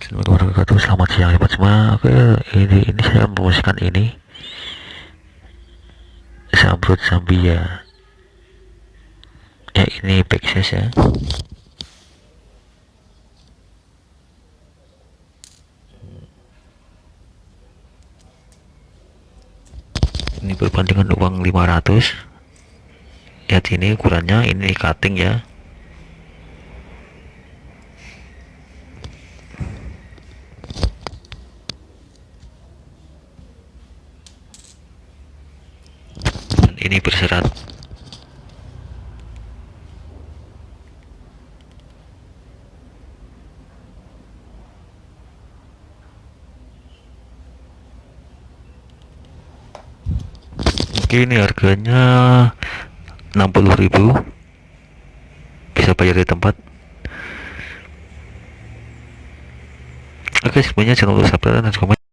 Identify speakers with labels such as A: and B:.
A: Assalamualaikum warahmatullahi wabarakatuh. Selamat siang teman semua Oke ini, ini saya mempromosikan ini. Sambrut Zambia. Ya ini backsash ya. Ini berbandingan uang 500 Lihat ini ukurannya Ini cutting ya ini berserat. Oke ini harganya 60.000 bisa bayar di tempat. Oke semuanya jangan lupa subscribe dan komen